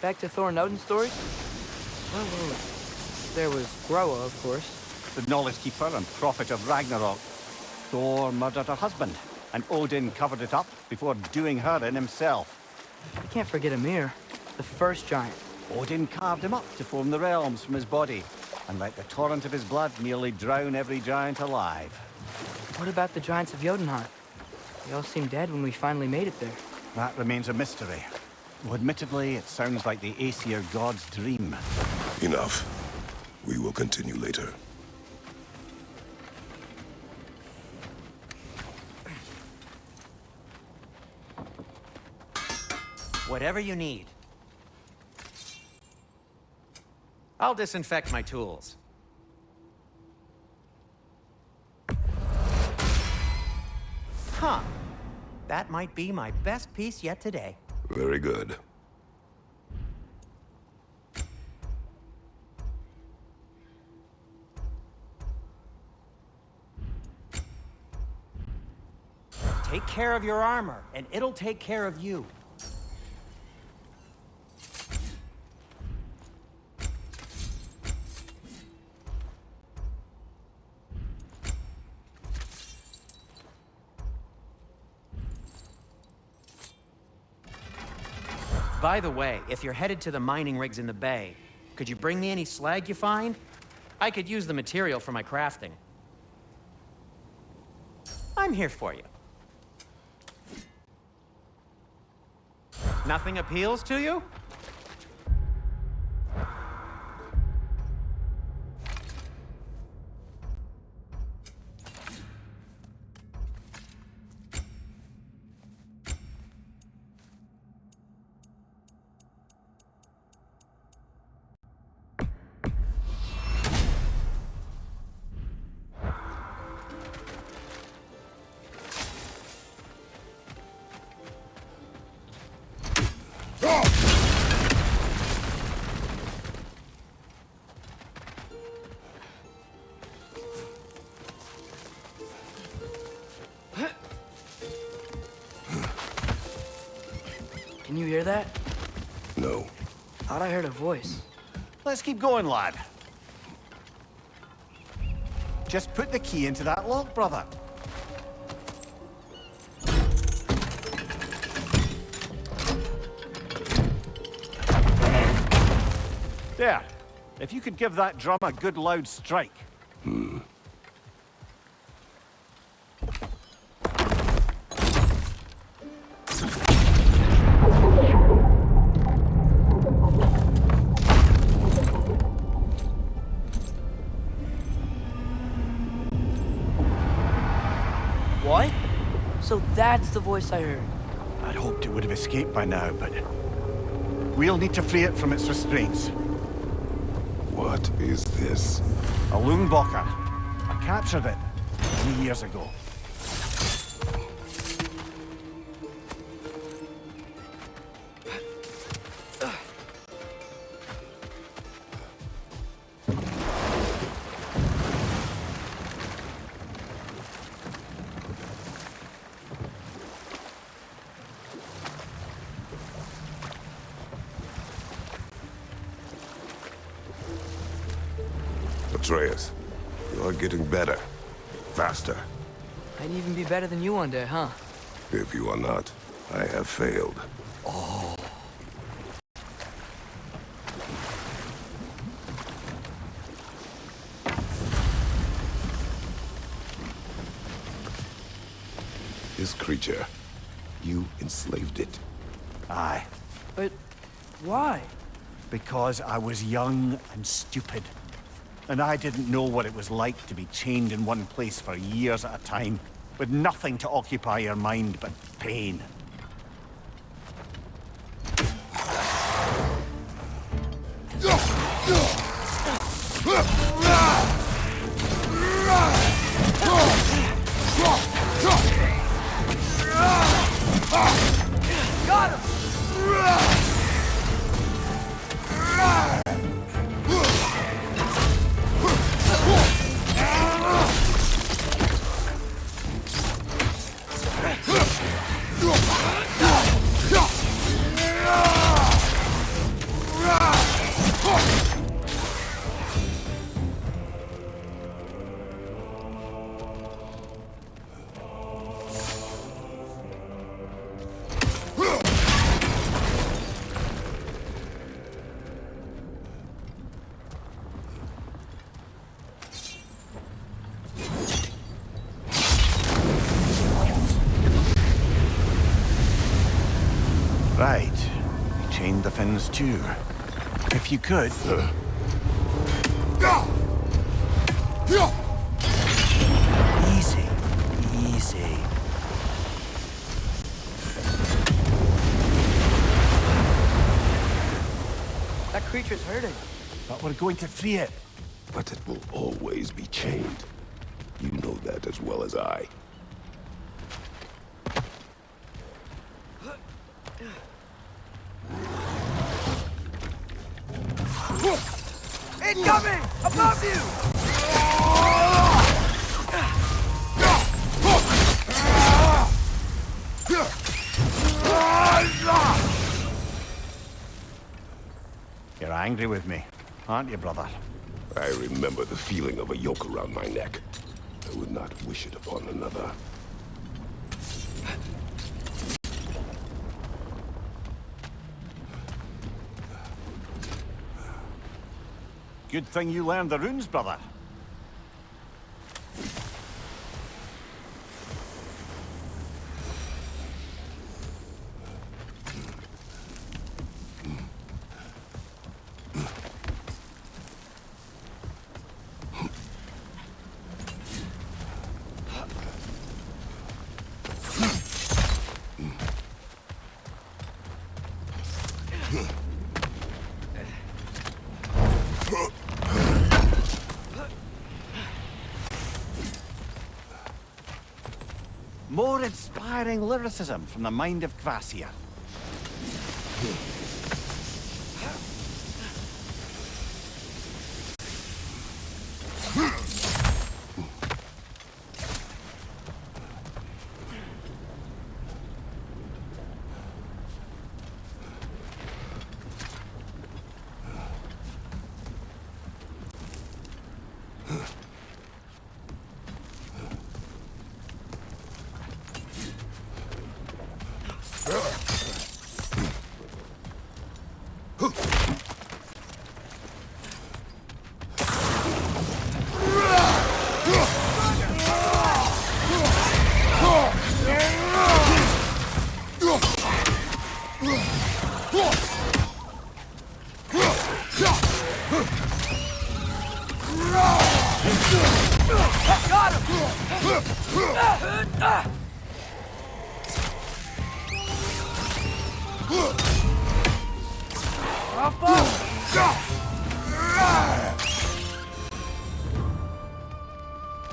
Back to Thor and Odin's stories? Well, well, there was Groa, of course. The Knowledge Keeper and Prophet of Ragnarok. Thor murdered her husband, and Odin covered it up before doing her in himself. I can't forget Ymir, the first giant. Odin carved him up to form the realms from his body, and let the torrent of his blood nearly drown every giant alive. What about the giants of Jotunheim? They all seemed dead when we finally made it there. That remains a mystery. Though admittedly, it sounds like the Aesir god's dream. Enough. We will continue later. Whatever you need. I'll disinfect my tools. Huh. That might be my best piece yet today. Very good. Take care of your armor, and it'll take care of you. By the way, if you're headed to the mining rigs in the bay, could you bring me any slag you find? I could use the material for my crafting. I'm here for you. Nothing appeals to you? Heard a voice. Let's keep going, lad. Just put the key into that lock, brother. There. If you could give that drum a good loud strike. That's the voice I heard. I'd hoped it would have escaped by now, but... We'll need to free it from its restraints. What is this? A Lyngbakr. I captured it three years ago. One day, huh? If you are not, I have failed. Oh. This creature, you enslaved it. Aye. But why? Because I was young and stupid. And I didn't know what it was like to be chained in one place for years at a time, with nothing to occupy your mind but pain. The fins too. If you could, easy, easy. That creature's hurting. But we're going to free it. But it will always be chained. You know that as well as I. Incoming! Above you! You're angry with me, aren't you, brother? I remember the feeling of a yoke around my neck. I would not wish it upon another. Good thing you learned the runes, brother. More inspiring lyricism from the mind of Gracia.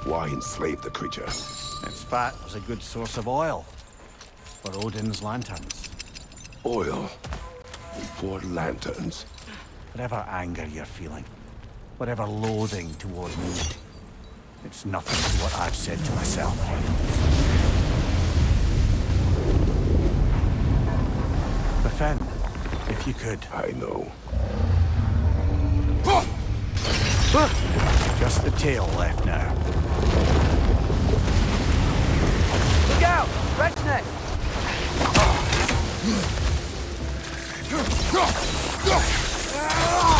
Why enslave the creature? Its fat was a good source of oil for Odin's lanterns. Oil. For lanterns. Whatever anger you're feeling, whatever loathing toward me, it's nothing to what I've said to myself. Defend, if you could. I know. Just the tail left now. Look out! Red's neck! This ah. ah.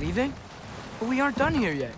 Leaving? But we aren't done here yet.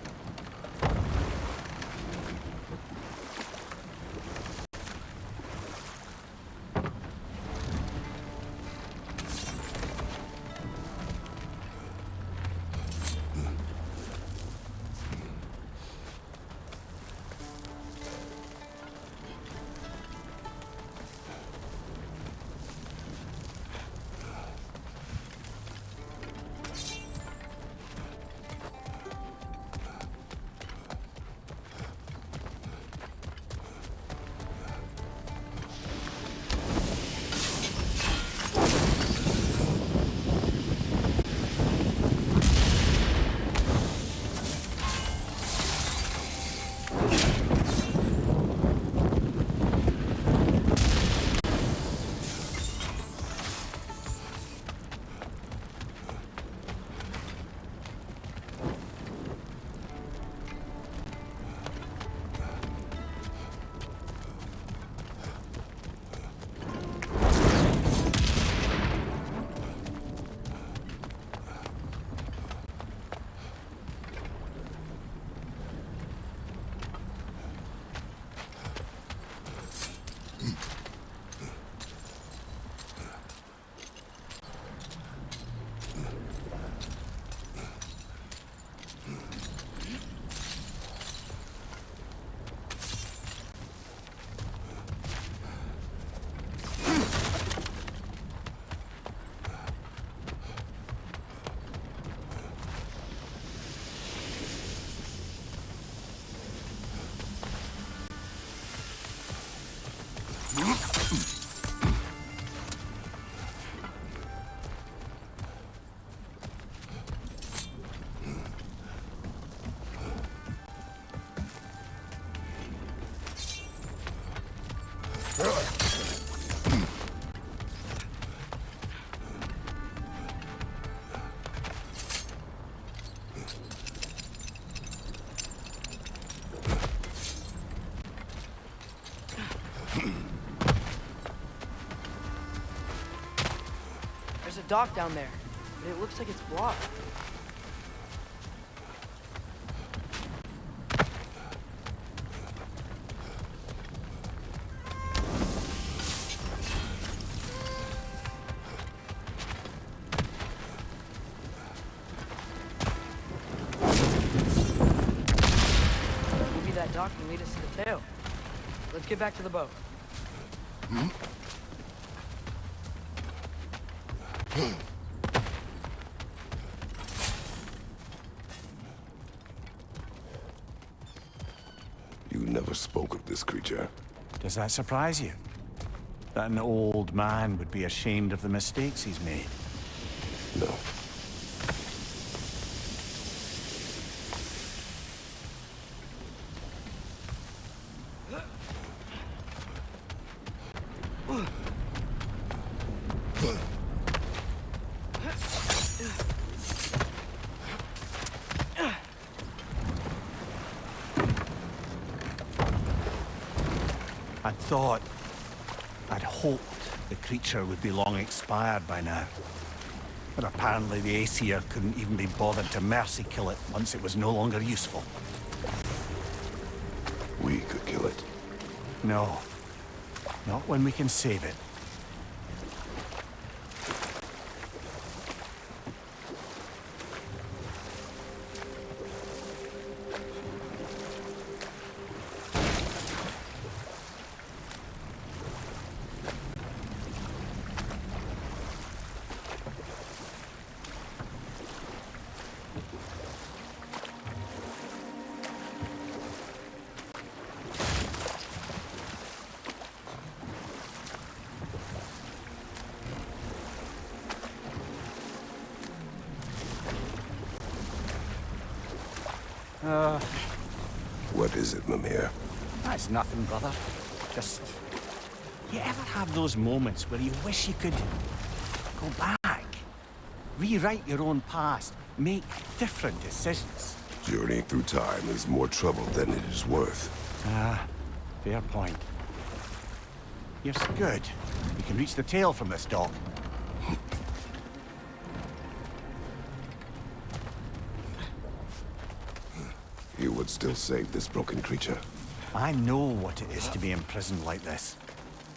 Dock down there, but it looks like it's blocked. Maybe that dock can lead us to the tail. Let's get back to the boat. You never spoke of this creature. Does that surprise you? That an old man would be ashamed of the mistakes he's made? No. Thought, I'd hoped the creature would be long expired by now. But apparently the Aesir couldn't even be bothered to mercy kill it once it was no longer useful. We could kill it. No. Not when we can save it. What is it, Mimir? That's nothing, brother. Just... You ever have those moments where you wish you could... go back? Rewrite your own past, make different decisions? Journeying through time is more trouble than it is worth. Ah, fair point. Yes, good. We can reach the tail from this dock. Still save this broken creature. I know what it is to be imprisoned like this.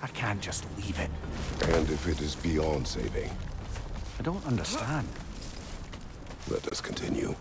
I can't just leave it. And if it is beyond saving, I don't understand. let us continue.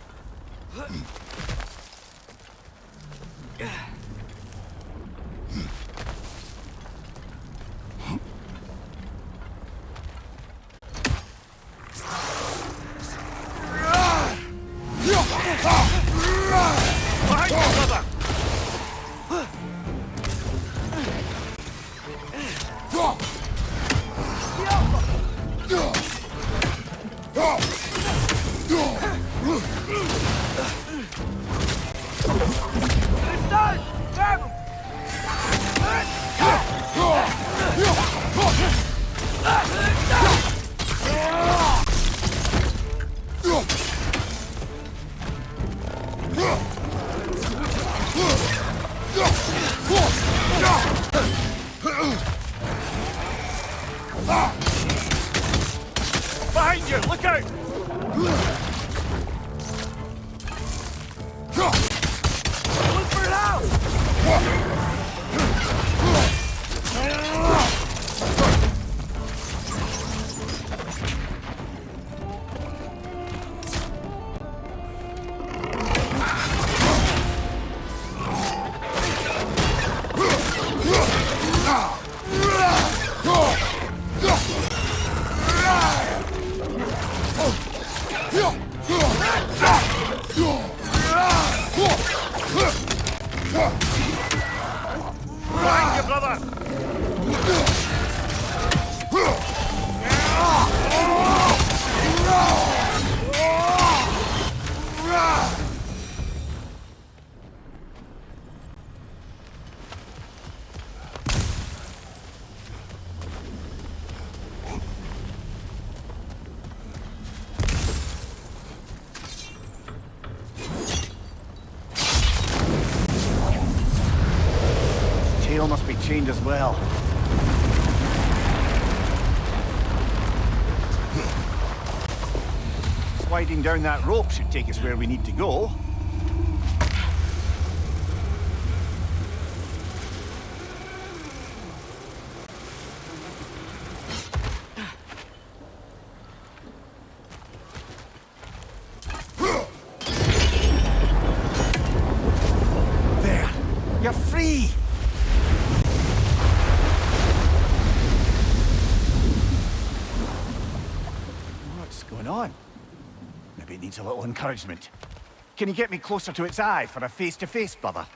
As well. Sliding down that rope should take us where we need to go. There! You're free! What's going on? Maybe it needs a little encouragement. Can you get me closer to its eye for a face-to-face, brother?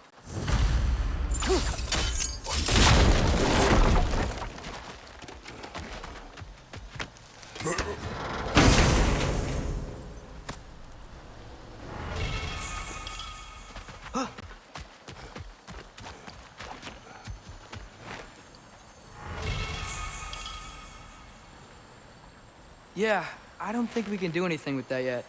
Yeah, I don't think we can do anything with that yet.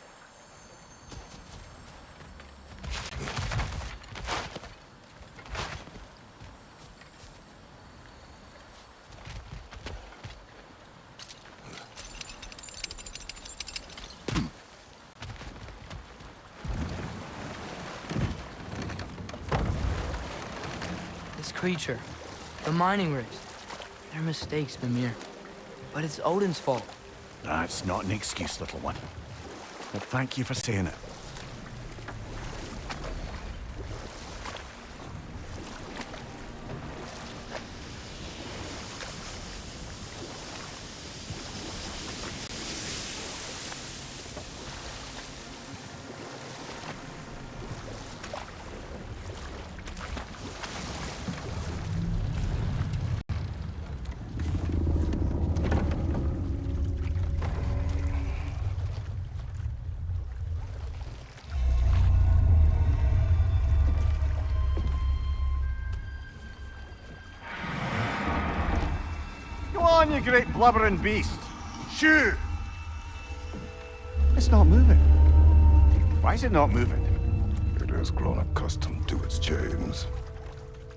This creature, the mining rigs, they're mistakes, Mimir. But it's Odin's fault. That's not an excuse, little one. But thank you for saying it. On, you great blubbering beast. Shoo! It's not moving. Why is it not moving? It has grown accustomed to its chains.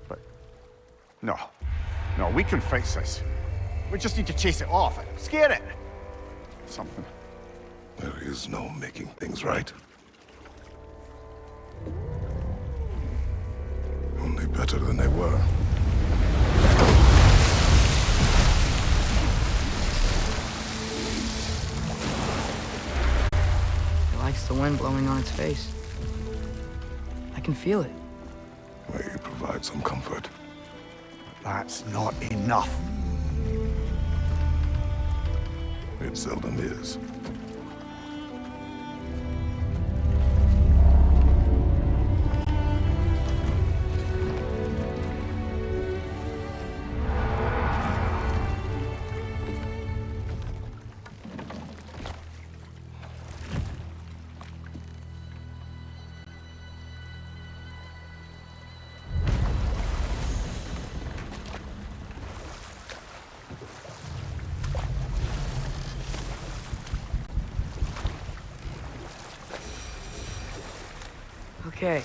But... No. No, we can fix this. We just need to chase it off and scare it. Something. There is no making things right. Wind blowing on its face. I can feel it. May you provide some comfort. That's not enough. It seldom is. Okay,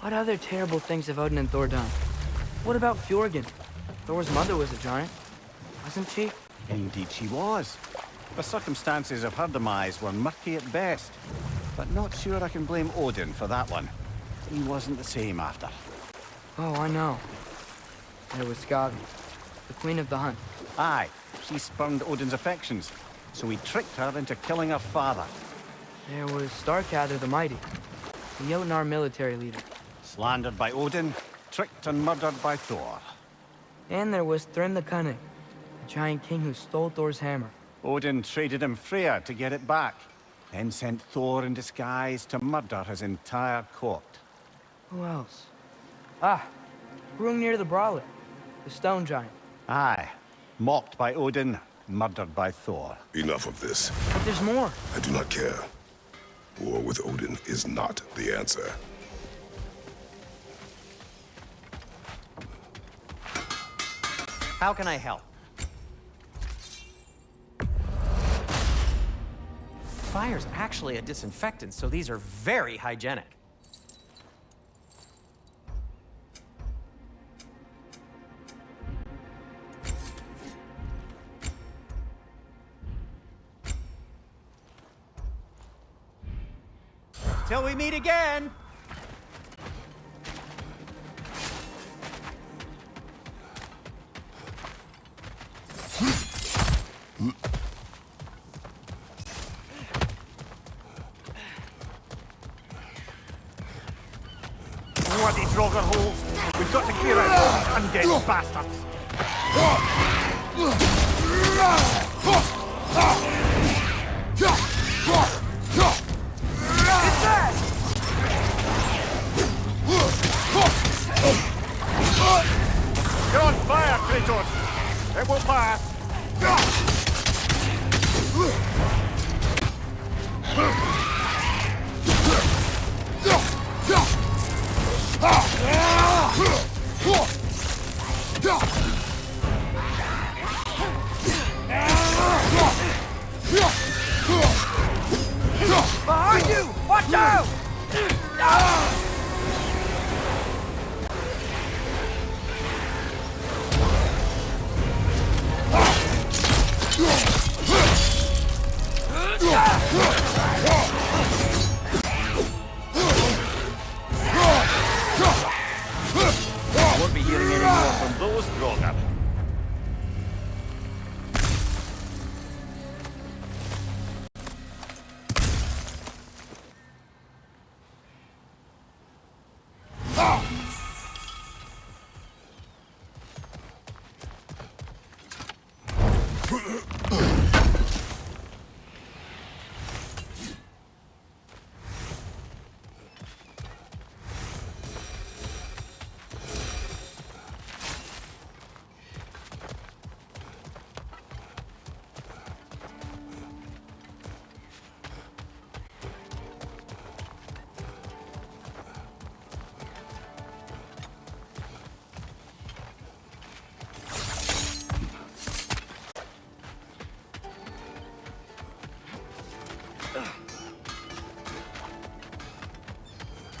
what other terrible things have Odin and Thor done? What about Fjörgyn? Thor's mother was a giant, wasn't she? Indeed she was. The circumstances of her demise were murky at best. But not sure I can blame Odin for that one. He wasn't the same after. Oh, I know. There was Skadi, the queen of the hunt. Aye, she spurned Odin's affections, so he tricked her into killing her father. There was Starkadr the Mighty, the Jotnar military leader. Slandered by Odin, tricked and murdered by Thor. And there was Thrym the Cunning, the giant king who stole Thor's hammer. Odin traded him Freya to get it back, then sent Thor in disguise to murder his entire court. Who else? Ah, Hrungnir the Brawler, the stone giant. Aye, mocked by Odin, murdered by Thor. Enough of this. But there's more. I do not care. War with Odin is not the answer. How can I help? Fire's actually a disinfectant, so these are very hygienic. Till we meet again! Bloody Draugr holes! We've got to clear out all these undead bastards! It will pass! Behind you! Watch out!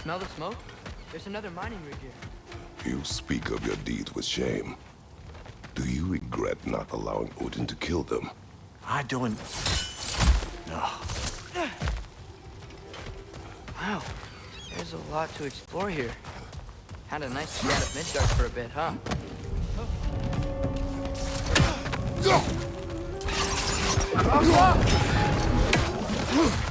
Smell the smoke? There's another mining rig here. You speak of your deeds with shame. Do you regret not allowing Odin to kill them? I don't... No. Wow, there's a lot to explore here. Had a nice scan of Midgard for a bit, huh? Point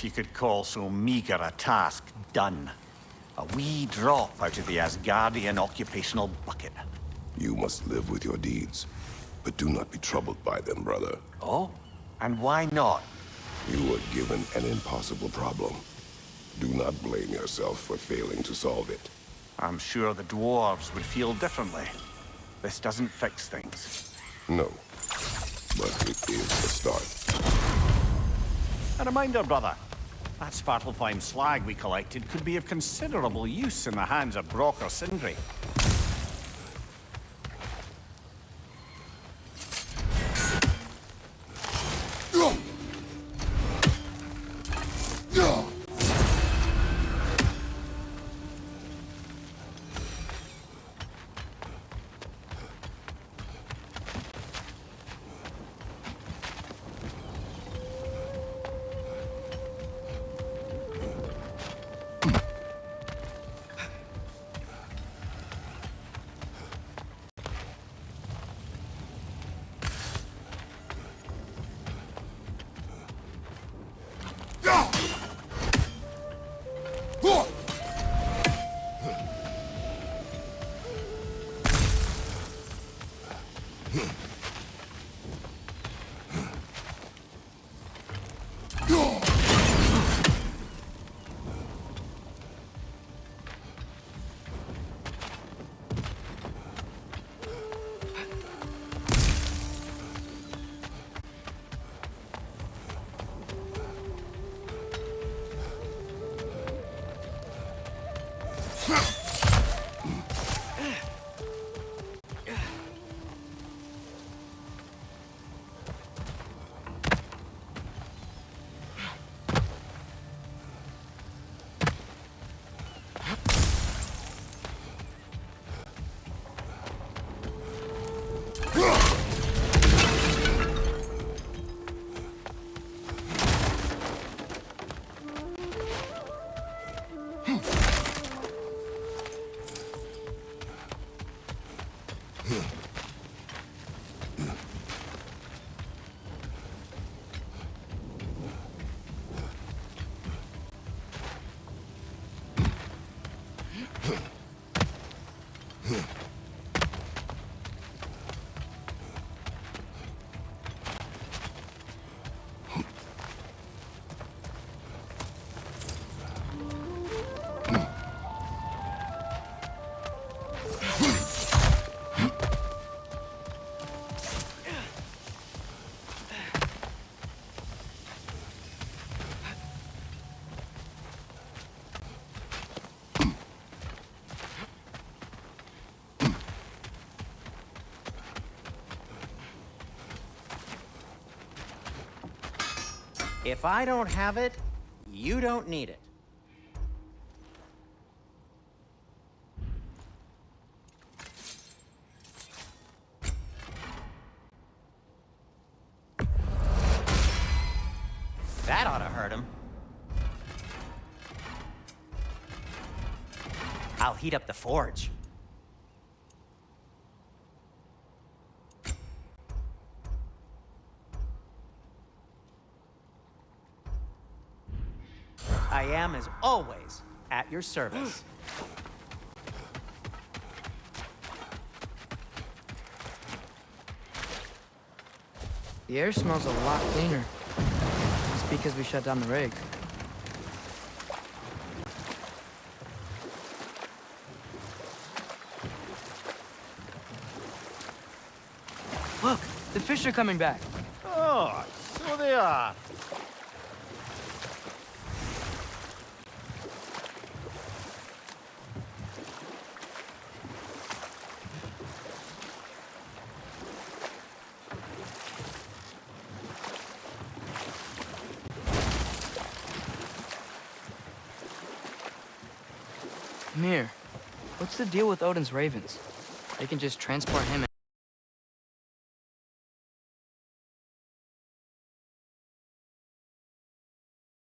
If you could call so meager a task done. A wee drop out of the Asgardian occupational bucket. You must live with your deeds. But do not be troubled by them, brother. Oh? And why not? You were given an impossible problem. Do not blame yourself for failing to solve it. I'm sure the dwarves would feel differently. This doesn't fix things. No. But it is a start. A reminder, brother. That Svartalfheim slag we collected could be of considerable use in the hands of Brok or Sindri. If I don't have it, you don't need it. That ought to hurt him. I'll heat up the forge. I am, as always, at your service. The air smells a lot cleaner. It's because we shut down the rig. Look, the fish are coming back. Oh, so they are. Deal with Odin's ravens? They can just transport him